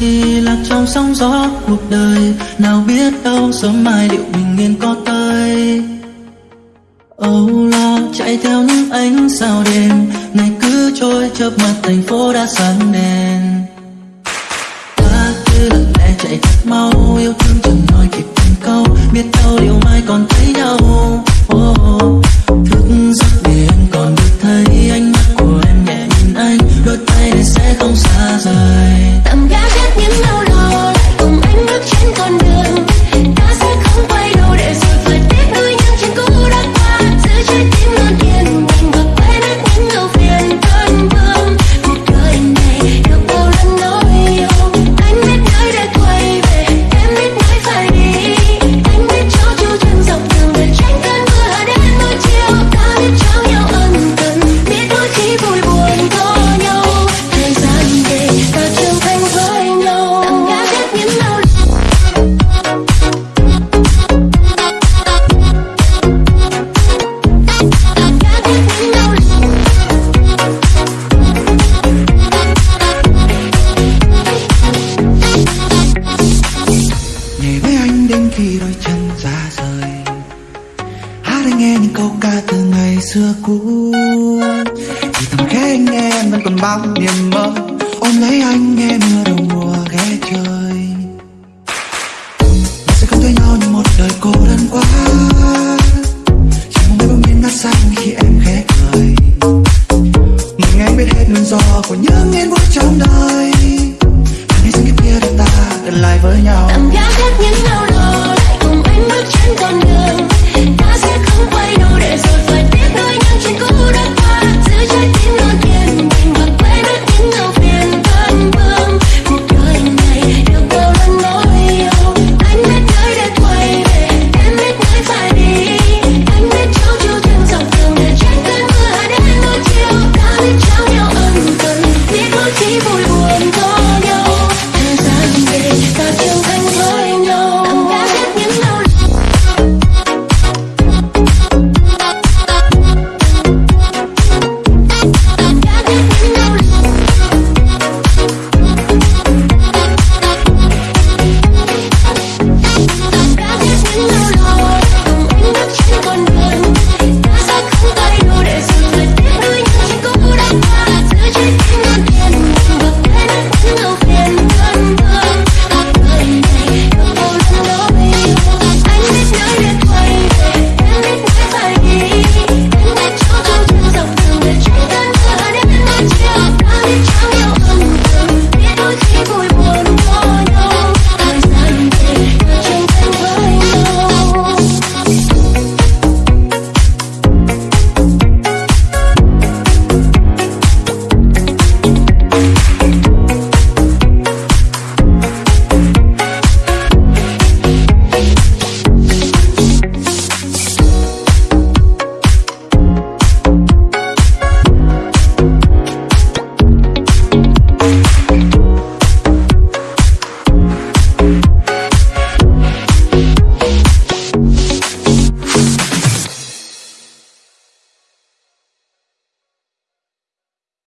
đi lạc trong sóng gió cuộc đời. Nào biết đâu sớm mai liệu bình yên có tới. Âu lo chạy theo những ánh sao đêm. Ngày cứ trôi chớp mắt thành phố đã sáng đèn. Ta cứ lặng lẽ chạy thật mau yêu thương chẳng nói kịp từng câu. Biết đâu điều mai còn thấy nhau. Oh, oh. chẳng ra rời. Hát anh nghe những câu ca từ ngày xưa cũ. Thì thầm khẽ anh nghe, em vẫn còn bao niềm mơ. Ôm lấy anh nghe mưa đầu mùa ghé chơi. Mình sẽ không thấy nhau như một đời cô đơn quá. Chỉ mong mấy bông nhiên đã xanh khi em khẽ cười. Mình nghe biết hết nguyên do của những yên vui trong đời. Anh hãy dừng cái kia để ta gần lại với nhau.